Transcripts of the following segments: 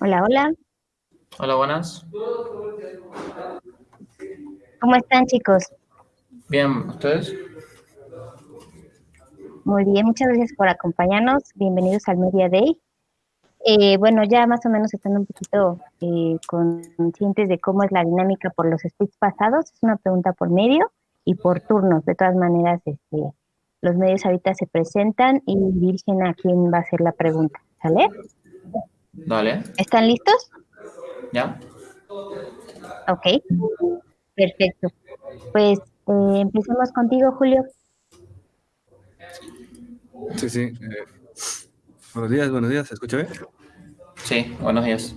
Hola, hola. Hola, buenas. ¿Cómo están, chicos? Bien, ¿ustedes? Muy bien, muchas gracias por acompañarnos. Bienvenidos al Media Day. Eh, bueno, ya más o menos están un poquito eh, conscientes de cómo es la dinámica por los splits pasados. Es una pregunta por medio y por turnos. De todas maneras, este, los medios ahorita se presentan y dirigen a quién va a hacer la pregunta. ¿Sale? Dale. ¿Están listos? ¿Ya? Ok, perfecto. Pues eh, empecemos contigo, Julio. Sí, sí. eh, buenos días, buenos días. ¿Se escucha bien? Sí, buenos días.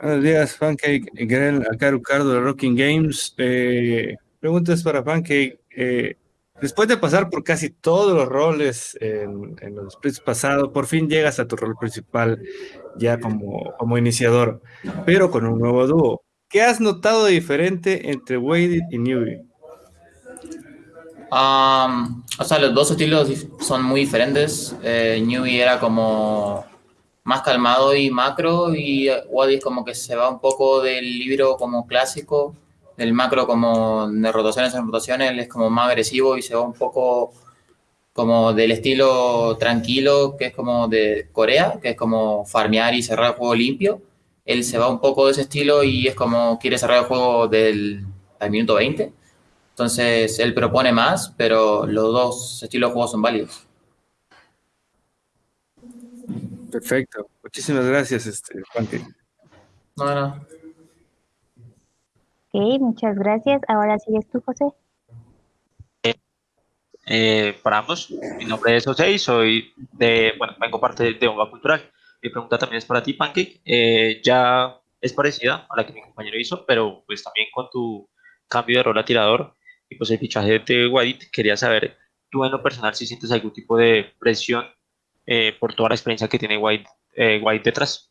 Buenos días, Pancake. Grel, acá Ricardo de Rocking Games. Eh, preguntas para Pancake. Eh, después de pasar por casi todos los roles en, en los splits pasados, por fin llegas a tu rol principal ya como, como iniciador, pero con un nuevo dúo. ¿Qué has notado de diferente entre Waded y Newbie? Am, o sea, los dos estilos son muy diferentes. Eh, Newbie era como más calmado y macro y Wadi es como que se va un poco del libro como clásico, del macro como de rotaciones en rotaciones, él es como más agresivo y se va un poco como del estilo tranquilo, que es como de Corea, que es como farmear y cerrar el juego limpio. Él se va un poco de ese estilo y es como quiere cerrar el juego del al minuto 20. Entonces él propone más, pero los dos estilos de juego son válidos. Perfecto. Muchísimas gracias, este, no. Ok, muchas gracias. Ahora sigues tú, José. Eh, para ambos, mi nombre es José y soy de, bueno, vengo parte de, Bomba Cultural. Mi pregunta también es para ti, Pancake. Eh, ya es parecida a la que mi compañero hizo, pero pues también con tu cambio de rol a tirador y pues el fichaje de Wadid, quería saber, tú en lo personal si sientes algún tipo de presión eh, por toda la experiencia que tiene Wadid, eh, detrás.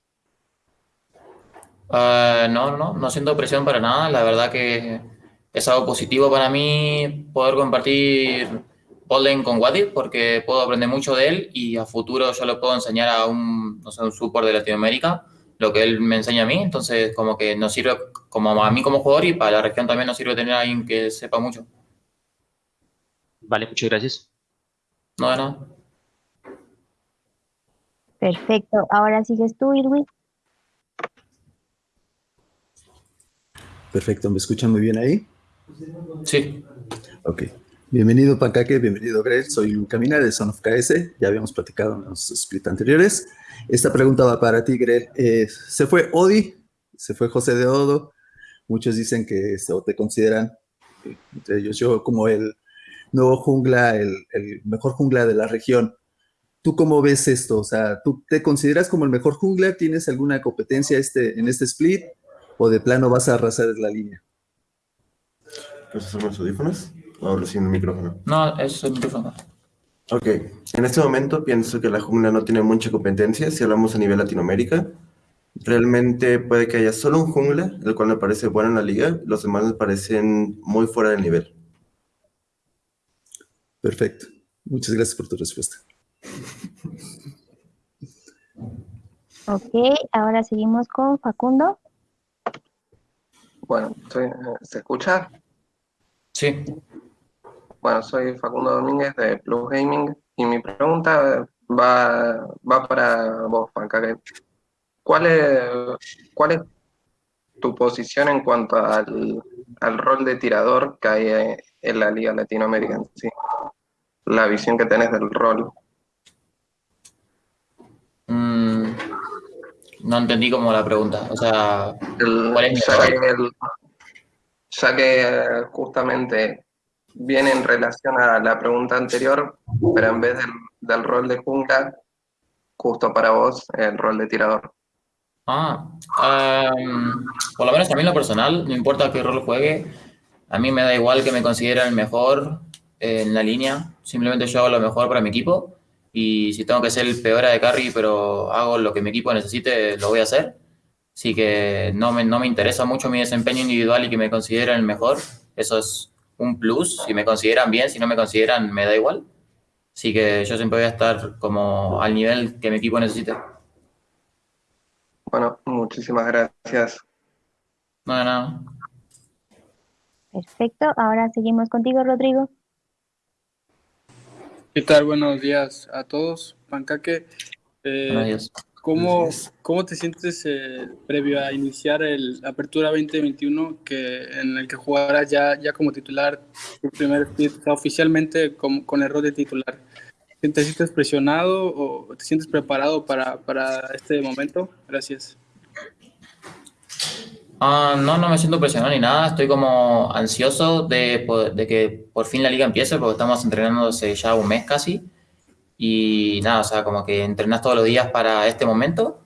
Ah, no, no, no siento presión para nada. La verdad que es algo positivo para mí poder compartir Golden con Wadid porque puedo aprender mucho de él y a futuro yo le puedo enseñar a un, no sé, un support de Latinoamérica lo que él me enseña a mí. Entonces, como que nos sirve como a mí como jugador y para la región también nos sirve tener a alguien que sepa mucho. Vale, muchas gracias. No, de nada. Perfecto. Ahora sigues tú, Irwin. Perfecto, ¿me escuchan muy bien ahí? Sí. Ok. Bienvenido, Pancaque, bienvenido, Greg. Soy Luca Mina de Son of KS. Ya habíamos platicado en los split anteriores. Esta pregunta va para ti, Greg. Eh, se fue Odi, se fue José de Odo. Muchos dicen que este, o te consideran, entre ellos yo, como el nuevo jungla, el, el mejor jungla de la región. ¿Tú cómo ves esto? O sea, ¿tú te consideras como el mejor jungla? ¿Tienes alguna competencia este, en este split? ¿O de plano vas a arrasar la línea? ¿Esos son los audífonos? ¿O hablo sin el micrófono? No, es el micrófono. Ok, en este momento pienso que la jungla no tiene mucha competencia si hablamos a nivel Latinoamérica. Realmente puede que haya solo un jungla, el cual me parece bueno en la liga, los demás me parecen muy fuera del nivel. Perfecto. Muchas gracias por tu respuesta. Ok, ahora seguimos con Facundo. Bueno, ¿se escucha? Sí. Bueno, soy Facundo Domínguez de Plus Gaming y mi pregunta va, va para vos, Pancake. ¿Cuál es, cuál es tu posición en cuanto al, al rol de tirador que hay en la Liga sí? La visión que tenés del rol. No entendí como la pregunta. O sea, El- ¿Cuál es ya, que el- ya que justamente viene en relación a la pregunta anterior, pero en vez del, del rol de jungla, justo para vos, el rol de tirador. Ah, em, por lo menos a mí en lo personal, no importa qué rol juegue, a mí me da igual que me consideren el mejor en la línea, simplemente yo hago lo mejor para mi equipo y si tengo que ser el peor de carry, pero hago lo que mi equipo necesite, lo voy a hacer. Así que no me, no me interesa mucho mi desempeño individual y que me consideren el mejor, eso es un plus, si me consideran bien, si no me consideran, me da igual. Así que yo siempre voy a estar como al nivel que mi equipo necesite. Bueno, muchísimas gracias. No, de nada. Perfecto. Ahora seguimos contigo, Rodrigo. ¿Qué tal? Buenos días a todos. Pancaque, eh. ¿cómo. ¿cómo te sientes eh, previo a iniciar el Apertura 2021 que, en el que jugarás ya, ya como titular tu primer split, o sea, oficialmente con, con el rol de titular? ¿Te sientes presionado o te sientes preparado para, para este momento? Gracias. Ah, no, no me siento presionado ni nada. Estoy como ansioso de, que por fin la liga empiece porque estamos entrenando hace ya un mes casi. Y nada, o sea, como que entrenas todos los días para este momento.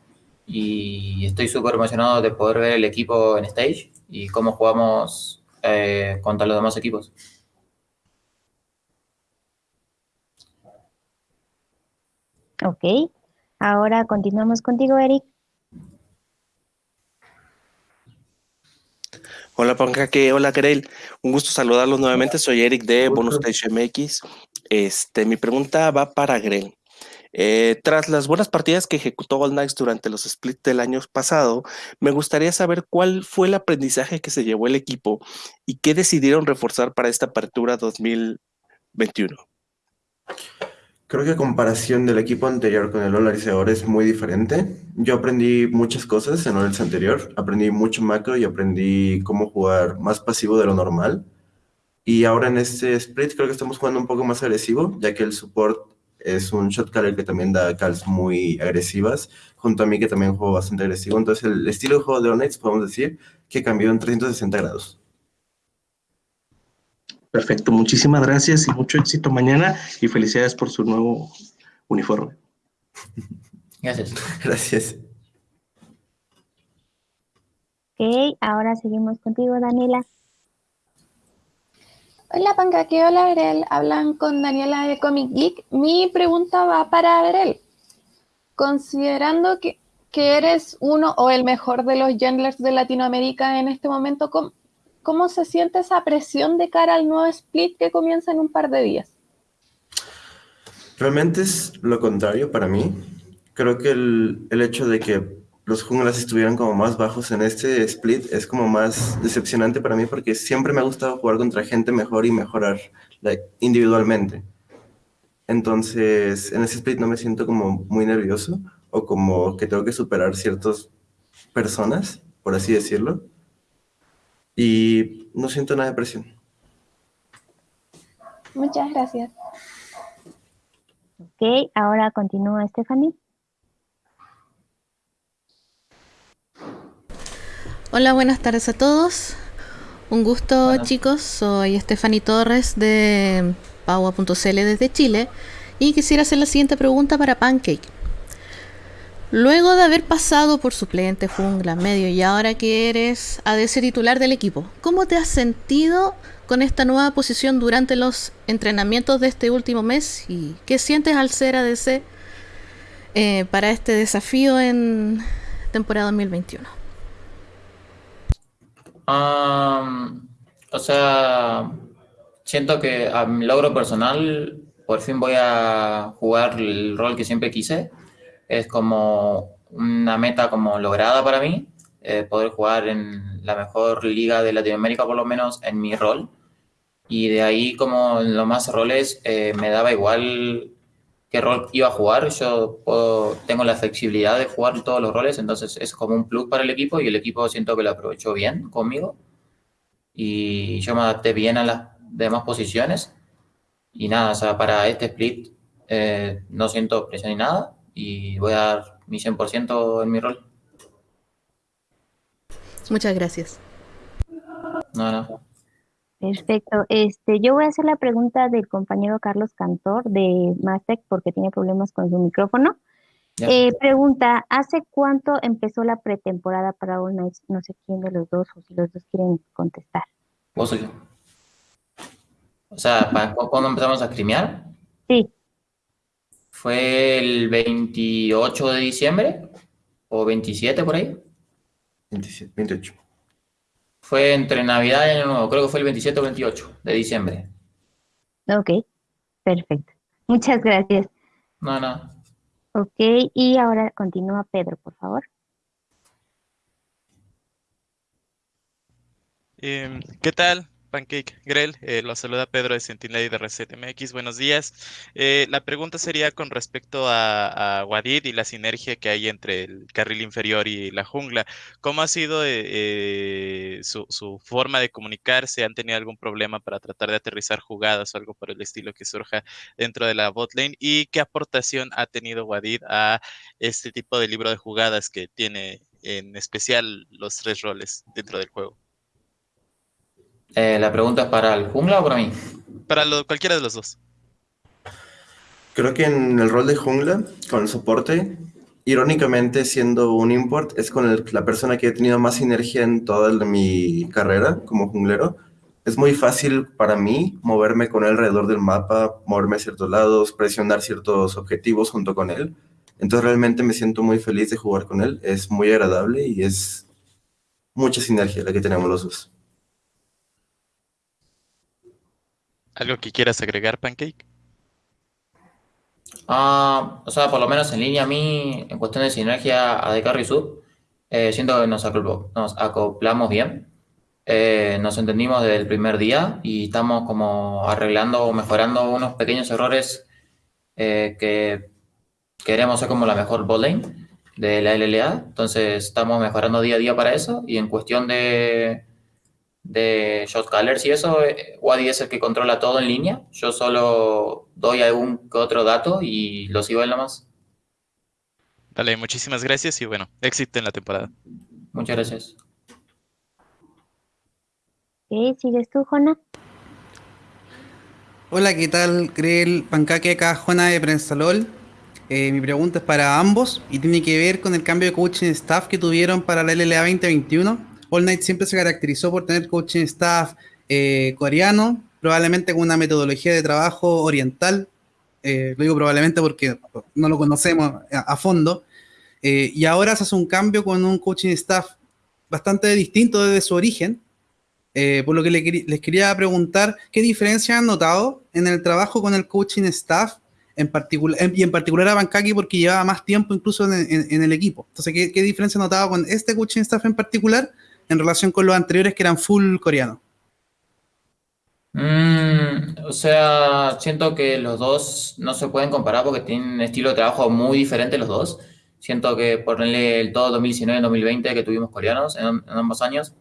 Y estoy súper emocionado de poder ver el equipo en stage y cómo jugamos eh, contra los demás equipos. Ok. Ahora continuamos contigo, Eric. Hola Pancaque, hola Grel, un gusto saludarlos nuevamente, soy Eric de Bonus Stage MX. Este, mi pregunta va para Grel. Eh, tras las buenas partidas que ejecutó All Knights durante los splits del año pasado, me gustaría saber cuál fue el aprendizaje que se llevó el equipo y qué decidieron reforzar para esta apertura 2021. Creo que a comparación del equipo anterior con el All ahora es muy diferente. Yo aprendí muchas cosas en el anterior. Aprendí mucho macro y aprendí cómo jugar más pasivo de lo normal. Y ahora en este split creo que estamos jugando un poco más agresivo, ya que el support es un shot caller que también da calls muy agresivas, junto a mí que también juego bastante agresivo. Entonces el estilo de juego de Knights podemos decir que cambió en 360 grados. Perfecto, muchísimas gracias y mucho éxito mañana y felicidades por su nuevo uniforme. Gracias. Gracias. Ok. Ahora seguimos contigo, Daniela. Hola Pancaque, hola Grel, hablan con Daniela de Comic Geek. Mi pregunta va para Grel. Considerando que, que eres uno o el mejor de los junglers de Latinoamérica en este momento, ¿cómo, ¿cómo se siente esa presión de cara al nuevo split que comienza en un par de días? Realmente es lo contrario para mí. Creo que el, el hecho de que los junglas estuvieran como más bajos en este split es como más decepcionante para mí porque siempre me ha gustado jugar contra gente mejor y mejorar like, individualmente. Entonces, en ese split no me siento como muy nervioso o como que tengo que superar ciertas personas, por así decirlo. Y no siento nada de presión. Muchas gracias. Ok. Ahora continúa Stephanie. Hola, buenas tardes a todos. Un gusto, Buenas. chicos. Soy Stephanie Torres de Paua.cl desde Chile y quisiera hacer la siguiente pregunta para Pancake. Luego de haber pasado por suplente, jungla, medio y ahora que eres ADC titular del equipo, ¿cómo te has sentido con esta nueva posición durante los entrenamientos de este último mes y qué sientes al ser ADC eh, para este desafío en temporada 2021? Am, o sea, siento que a mi logro personal, por fin voy a jugar el rol que siempre quise. Es como una meta como lograda para mí, eh, poder jugar en la mejor liga de Latinoamérica, por lo menos en mi rol. Y de ahí, como en los más roles, eh, me daba igual qué rol iba a jugar. Yo tengo la flexibilidad de jugar todos los roles, entonces es como un plus para el equipo y el equipo siento que lo aprovechó bien conmigo. Y yo me adapté bien a las demás posiciones. Y nada, o sea, para este split eh, no siento presión ni nada y voy a dar mi 100% en mi rol. Muchas gracias. No, no. Perfecto. Este, yo voy a hacer la pregunta del compañero Carlos Cantor de Mastec porque tiene problemas con su micrófono. Eh, pregunta, ¿hace cuánto empezó la pretemporada para All Knights? No sé quién de los dos o si los dos quieren contestar. Vos soy yo. O sea, ¿para cu- ¿cuándo empezamos a streamear? Sí, fue el 28 de diciembre o 27 por ahí. 27, 28. Fue entre Navidad y Año Nuevo, creo que fue el 27 o 28 de diciembre. Ok, perfecto. Muchas gracias. No, no. Ok, y ahora continúa Pedro, por favor. Eh, ¿Qué tal? Pancake Grell, eh, lo saluda Pedro de Sentinel de Reset MX. Buenos días. Eh, la pregunta sería con respecto a, a Wadid y la sinergia que hay entre el carril inferior y la jungla. ¿Cómo ha sido eh, su, su, forma de comunicarse? ¿Han tenido algún problema para tratar de aterrizar jugadas o algo por el estilo que surja dentro de la botlane? ¿Y qué aportación ha tenido Wadid a este tipo de libro de jugadas que tiene en especial los tres roles dentro del juego? Eh, ¿La pregunta es para el jungla o para mí? Para lo, cualquiera de los dos. Creo que en el rol de jungla, con el soporte, irónicamente siendo un import, es con el, la persona que he tenido más sinergia en toda mi carrera como junglero. Es muy fácil para mí moverme con él alrededor del mapa, moverme a ciertos lados, presionar ciertos objetivos junto con él. Entonces realmente me siento muy feliz de jugar con él. Es muy agradable y es mucha sinergia la que tenemos los dos. ¿Algo que quieras agregar, Pancake? Uh, o sea, por lo menos en línea a mí, en cuestión de sinergia a de carry sub, eh, siento que nos, nos acoplamos bien. Eh, nos entendimos desde el primer día y estamos como arreglando o mejorando unos pequeños errores eh, que queremos ser como la mejor botlane de la LLA. Entonces estamos mejorando día a día para eso y en cuestión de de shot callers y eso, eh, Wadi es el que controla todo en línea. Yo solo doy algún que otro dato y lo sigo en la más. Dale, muchísimas gracias y bueno, éxito en la temporada. Muchas gracias. ¿Qué? ¿Sigues tú, Jona? Hola, ¿qué tal? Grel Pancaque acá, Jona de Prensalol. Eh, mi pregunta es para ambos y tiene que ver con el cambio de coaching staff que tuvieron para la LLA 2021 All Night siempre se caracterizó por tener coaching staff eh, coreano, probablemente con una metodología de trabajo oriental. Eh, lo digo probablemente porque no lo conocemos a, fondo. Eh, y ahora se hace un cambio con un coaching staff bastante distinto desde su origen. por lo que les quería preguntar, ¿qué diferencia han notado en el trabajo con el coaching staff en particular, y en particular a Bankaki porque llevaba más tiempo incluso en, el equipo. Entonces, ¿qué, ¿qué, diferencia notado con este coaching staff en particular en relación con los anteriores que eran full coreano? Mm, o sea, siento que los dos no se pueden comparar porque tienen un estilo de trabajo muy diferente los dos. Siento que ponerle el todo 2019 y 2020 que tuvimos coreanos en, ambos años,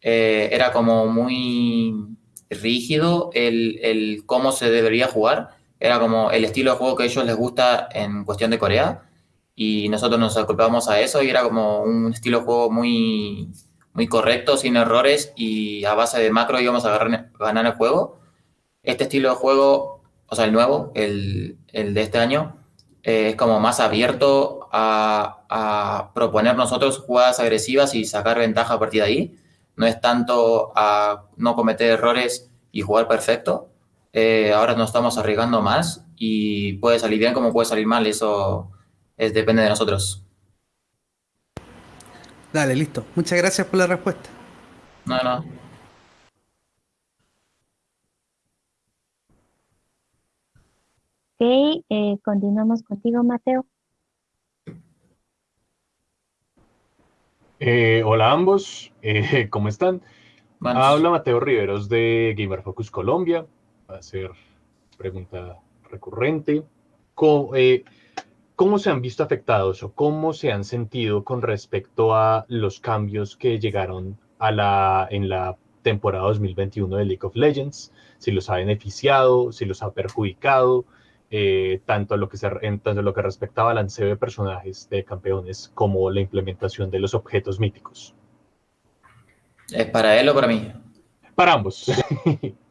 eh, era como muy rígido el, el, cómo se debería jugar. Era como el estilo de juego que a ellos les gusta en cuestión de Corea. Y nosotros nos ocupábamos a eso y era como un estilo de juego muy, muy correcto, sin errores y a base de macro íbamos a ganar el juego. Este estilo de juego, o sea, el nuevo, el, el de este año, eh, es como más abierto a, a, proponer nosotros jugadas agresivas y sacar ventaja a partir de ahí. No es tanto a no cometer errores y jugar perfecto. Eh, ahora nos estamos arriesgando más y puede salir bien como puede salir mal. Eso es, depende de nosotros. Dale, listo. Muchas gracias por la respuesta. No, no. Ok, eh, continuamos contigo, Mateo. Eh, hola a ambos, eh, ¿cómo están? Habla Mateo Riveros de Gamer Focus Colombia. Va a ser pregunta recurrente. ¿Cómo, eh, ¿Cómo se han visto afectados o cómo se han sentido con respecto a los cambios que llegaron a la, en la temporada 2021 de League of Legends? Si los ha beneficiado, si los ha perjudicado, eh, tanto, lo que se, en, tanto lo que respectaba al lanceo de personajes de campeones como la implementación de los objetos míticos. ¿Es para él o para mí? Para ambos.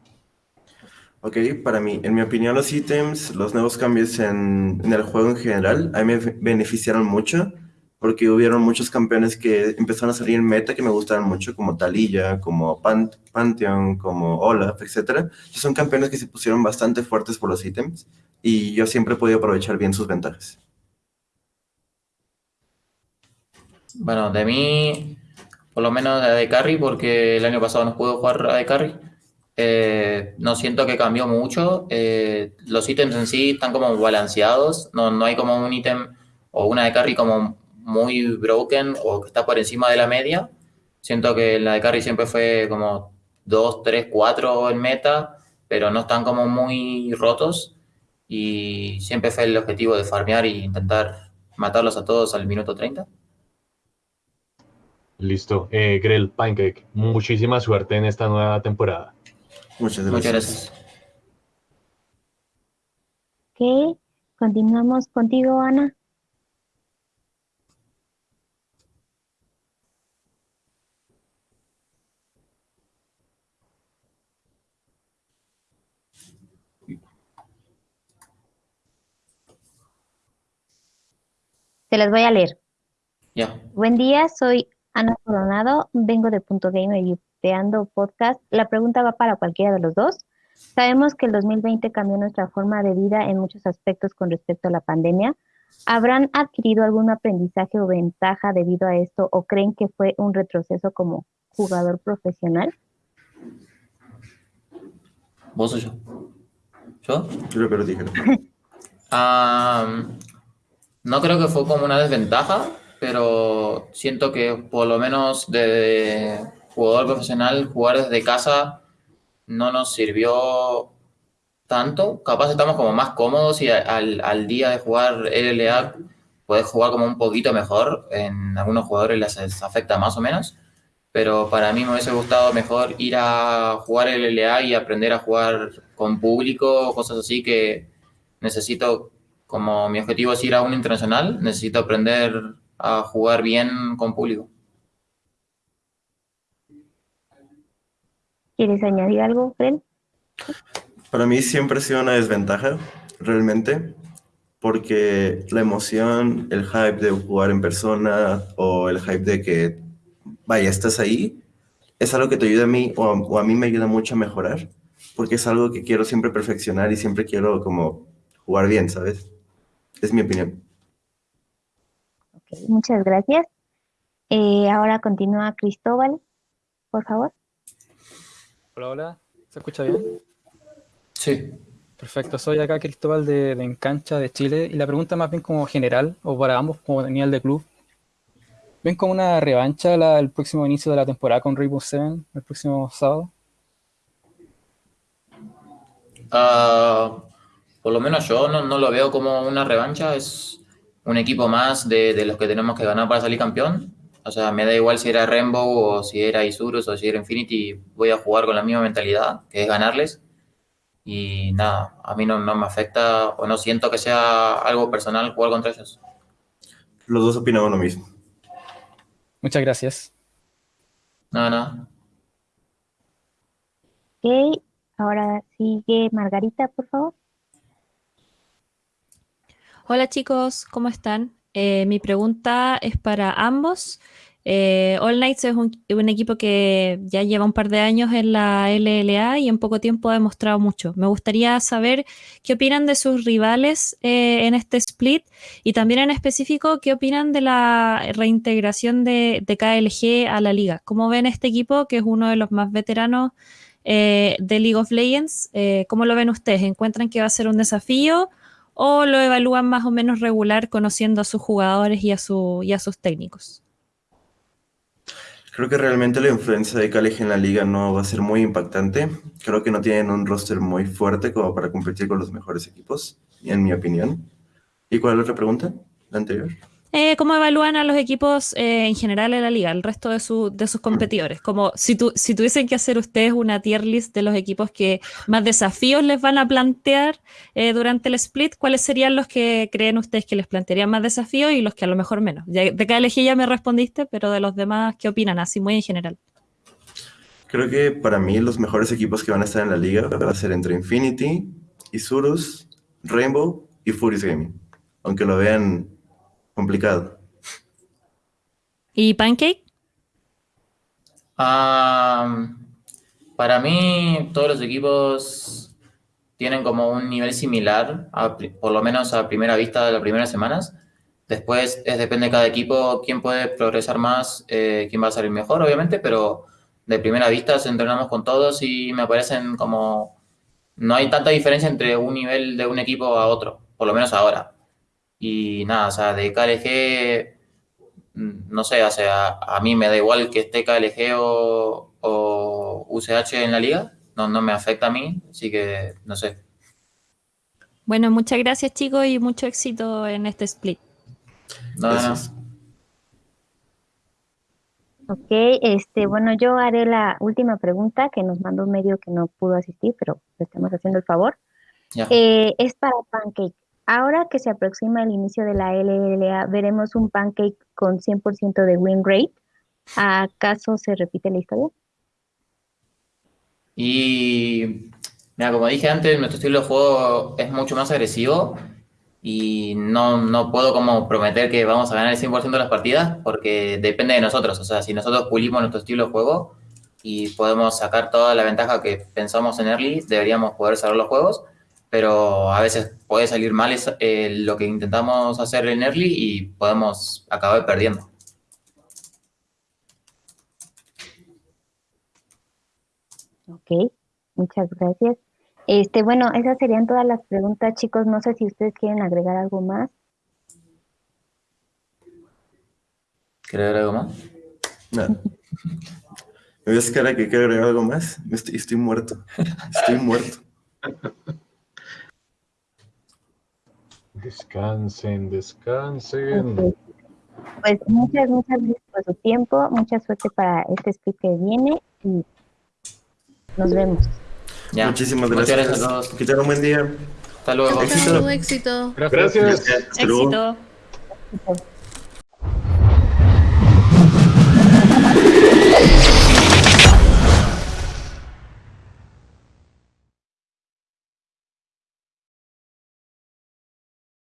Ok, para mí, en mi opinión, los ítems, los nuevos cambios en, en, el juego en general, a mí me beneficiaron mucho, porque hubieron muchos campeones que empezaron a salir en meta que me gustaban mucho, como Taliyah, como Pantheon, como Olaf, etc. Son campeones que se pusieron bastante fuertes por los ítems, y yo siempre he podido aprovechar bien sus ventajas. Bueno, de mí, por lo menos de Carry, porque el año pasado no pude jugar a de Carry eh, no siento que cambió mucho. Eh, los ítems en sí están como balanceados. No, no hay como un ítem o una de carry como muy broken o que está por encima de la media. Siento que la de carry siempre fue como 2, 3, 4 en meta, pero no están como muy rotos. Y siempre fue el objetivo de farmear e intentar matarlos a todos al minuto 30. Listo. Eh, Grell, Pancake, muchísima suerte en esta nueva temporada. Muchas Muchas gracias. gracias. Ok, continuamos contigo, Ana. Te las voy a leer. Ya. Buen día, soy Ana Coronado, vengo de Punto Gamer y Upeando Podcast. La pregunta va para cualquiera de los dos. Sabemos que el 2020 cambió nuestra forma de vida en muchos aspectos con respecto a la pandemia. ¿Habrán adquirido algún aprendizaje o ventaja debido a esto o creen que fue un retroceso como jugador profesional? ¿Vos o yo? ¿Yo? Creo que lo dije. Ah, no creo que fue como una desventaja, pero siento que por lo menos de jugador profesional, jugar desde casa no nos sirvió tanto. Capaz estamos como más cómodos y al, al día de jugar LLA podés jugar como un poquito mejor. En algunos jugadores les afecta más o menos. Pero para mí me hubiese gustado mejor ir a jugar LLA y aprender a jugar con público, cosas así que necesito, como mi objetivo es ir a un internacional, necesito aprender a jugar bien con público. ¿Quieres añadir algo, Fred? Para mí siempre ha sido una desventaja, realmente, porque la emoción, el hype de jugar en persona o el hype de que, vaya, estás ahí, es algo que te ayuda a mí o a, o a mí me ayuda mucho a mejorar, porque es algo que quiero siempre perfeccionar y siempre quiero como jugar bien, ¿sabes? Es mi opinión. Ok, muchas gracias. Eh, ahora continúa Cristóbal, por favor. Hola, hola. ¿Se escucha bien? Sí. Perfecto. Soy acá Cristóbal de, de Encancha, de Chile. Y la pregunta más bien como general, o para ambos como nivel de club. ¿Ven como una revancha la- el próximo inicio de la temporada con Rainbow Seven, el próximo sábado? Ah, por lo menos yo no, no lo veo como una revancha, es un equipo más de, de los que tenemos que ganar para salir campeón. O sea, me da igual si era Rainbow o si era Isurus o si era Infinity, voy a jugar con la misma mentalidad, que es ganarles. Y nada, a mí no, no me afecta o no siento que sea algo personal jugar contra ellos. Los dos opinamos lo mismo. Muchas gracias. Nada, nada. Ok, ahora sigue Margarita, por favor. Hola chicos, ¿cómo están? Eh, mi pregunta es para ambos. Eh, All Knights es un, equipo que ya lleva un par de años en la LLA y en poco tiempo ha demostrado mucho. Me gustaría saber qué opinan de sus rivales eh, en este split y también en específico qué opinan de la reintegración de, de KLG a la liga. ¿Cómo ven este equipo que es uno de los más veteranos eh, de League of Legends? Eh, ¿Cómo lo ven ustedes? ¿Encuentran que va a ser un desafío? O lo evalúan más o menos regular conociendo a sus jugadores y a, sus técnicos? Creo que realmente la influencia de KLG en la liga no va a ser muy impactante. Creo que no tienen un roster muy fuerte como para competir con los mejores equipos, en mi opinión. ¿Y cuál es la otra pregunta? La anterior. Eh, ¿Cómo evalúan a los equipos eh, en general en la liga, el resto de, su- de sus competidores? Como si, tu- si tuviesen que hacer ustedes una tier list de los equipos que más desafíos les van a plantear eh, durante el split, ¿cuáles serían los que creen ustedes que les plantearían más desafíos y los que a lo mejor menos? De KLG ya me respondiste, pero de los demás, ¿qué opinan? Así muy en general. Creo que para mí los mejores equipos que van a estar en la liga va a ser entre Infinity, Isurus, Rainbow y Furious Gaming. Aunque lo vean complicado. ¿Y Pancake? Ah, para mí, todos los equipos tienen como un nivel similar, a por lo menos a primera vista de las primeras semanas. Después es, depende de cada equipo quién puede progresar más, eh, quién va a salir mejor, obviamente, pero de primera vista se entrenamos con todos y me parecen como... No hay tanta diferencia entre un nivel de un equipo a otro, por lo menos ahora. Y nada, o sea, de KLG mm, no sé, o sea, a mí me da igual que esté KLG o, o UCH en la liga, no, no me afecta a mí, así que no sé. Bueno, muchas gracias chicos y mucho éxito en este split. No, no, no. Ok, este, bueno, yo haré la última pregunta que nos mandó un medio que no pudo asistir, pero le estamos haciendo el favor. Eh, es para Pancake. Ahora que se aproxima el inicio de la LLA, ¿veremos un Pancake con 100% de win rate? ¿Acaso se repite la historia? Y mira, como dije antes, nuestro estilo de juego es mucho más agresivo y no, no puedo como prometer que vamos a ganar el 100% de las partidas porque depende de nosotros. O sea, si nosotros pulimos nuestro estilo de juego y podemos sacar toda la ventaja que pensamos en early, deberíamos poder cerrar los juegos, pero a veces puede salir mal es- eh, lo que intentamos hacer en early y podemos acabar perdiendo. Ok, muchas gracias. Este, bueno, esas serían todas las preguntas, chicos. No sé si ustedes quieren agregar algo más. ¿Quieres agregar algo más? Nada. ¿Me ves cara que quiero agregar algo más? Estoy, estoy muerto. Estoy muerto. Descansen, descansen. Pues muchas, muchas gracias por su tiempo. Mucha suerte para este split que viene y nos vemos. Ya. Muchísimas gracias. gracias a todos. Que tengan un buen día. Hasta luego. Chao, éxito. Gracias. Hasta luego. Éxito. Gracias.